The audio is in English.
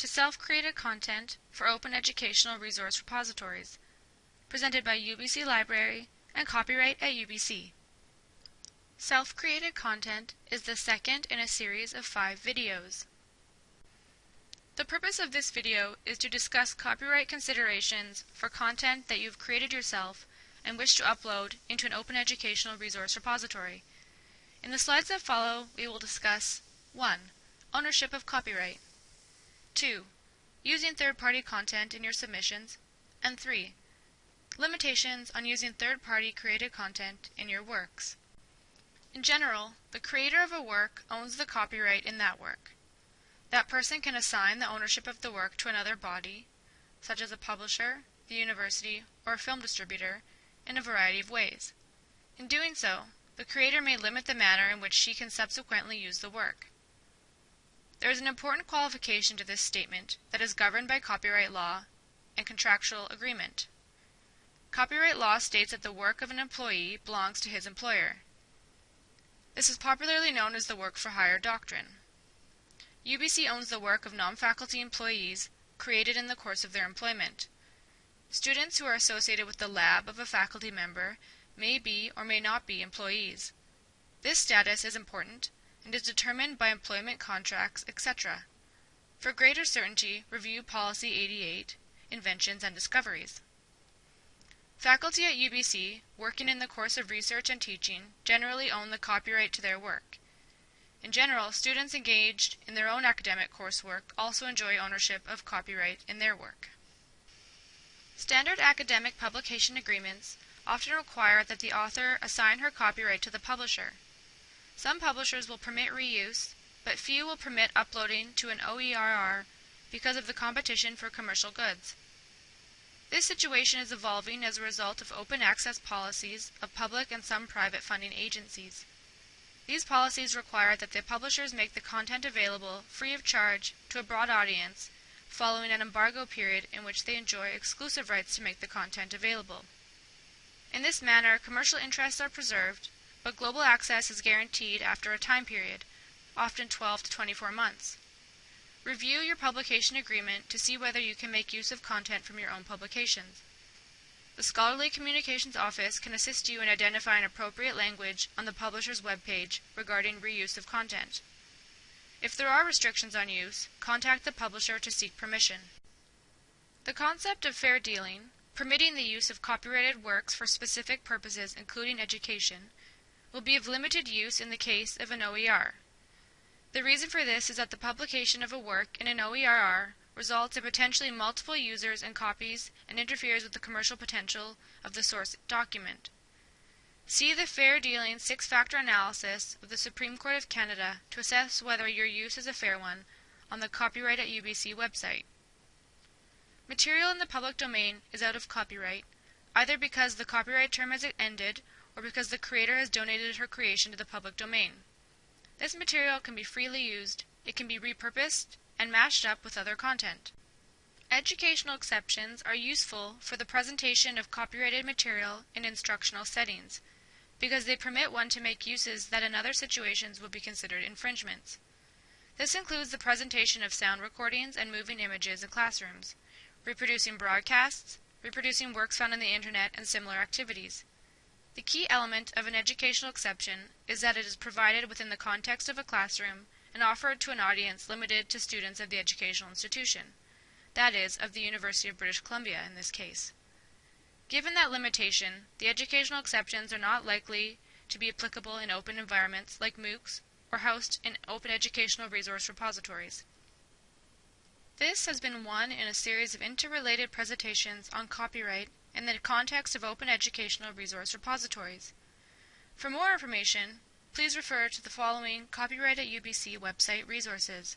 to self-created content for open educational resource repositories, presented by UBC Library and copyright at UBC. Self-created content is the second in a series of five videos. The purpose of this video is to discuss copyright considerations for content that you've created yourself and wish to upload into an open educational resource repository. In the slides that follow, we will discuss 1. Ownership of copyright 2. Using third-party content in your submissions and 3. Limitations on using third-party created content in your works. In general, the creator of a work owns the copyright in that work. That person can assign the ownership of the work to another body, such as a publisher, the university, or a film distributor, in a variety of ways. In doing so, the creator may limit the manner in which she can subsequently use the work. There is an important qualification to this statement that is governed by copyright law and contractual agreement. Copyright law states that the work of an employee belongs to his employer. This is popularly known as the work for hire doctrine. UBC owns the work of non-faculty employees created in the course of their employment. Students who are associated with the lab of a faculty member may be or may not be employees. This status is important and is determined by employment contracts, etc. For greater certainty, review Policy 88, Inventions and Discoveries. Faculty at UBC, working in the course of research and teaching, generally own the copyright to their work. In general, students engaged in their own academic coursework also enjoy ownership of copyright in their work. Standard academic publication agreements often require that the author assign her copyright to the publisher. Some publishers will permit reuse, but few will permit uploading to an OERR because of the competition for commercial goods. This situation is evolving as a result of open access policies of public and some private funding agencies. These policies require that the publishers make the content available free of charge to a broad audience following an embargo period in which they enjoy exclusive rights to make the content available. In this manner, commercial interests are preserved, but global access is guaranteed after a time period, often 12 to 24 months. Review your publication agreement to see whether you can make use of content from your own publications. The Scholarly Communications Office can assist you in identifying appropriate language on the publisher's webpage regarding reuse of content. If there are restrictions on use, contact the publisher to seek permission. The concept of fair dealing, permitting the use of copyrighted works for specific purposes including education, will be of limited use in the case of an OER. The reason for this is that the publication of a work in an OERR results in potentially multiple users and copies and interferes with the commercial potential of the source document. See the Fair Dealing six-factor analysis of the Supreme Court of Canada to assess whether your use is a fair one on the Copyright at UBC website. Material in the public domain is out of copyright, either because the copyright term has ended or because the creator has donated her creation to the public domain. This material can be freely used, it can be repurposed, and mashed up with other content. Educational exceptions are useful for the presentation of copyrighted material in instructional settings, because they permit one to make uses that in other situations would be considered infringements. This includes the presentation of sound recordings and moving images in classrooms, reproducing broadcasts, reproducing works found on the internet, and similar activities. The key element of an educational exception is that it is provided within the context of a classroom and offered to an audience limited to students of the educational institution, that is, of the University of British Columbia in this case. Given that limitation, the educational exceptions are not likely to be applicable in open environments like MOOCs or housed in open educational resource repositories. This has been one in a series of interrelated presentations on copyright in the context of open educational resource repositories. For more information, please refer to the following Copyright at UBC website resources.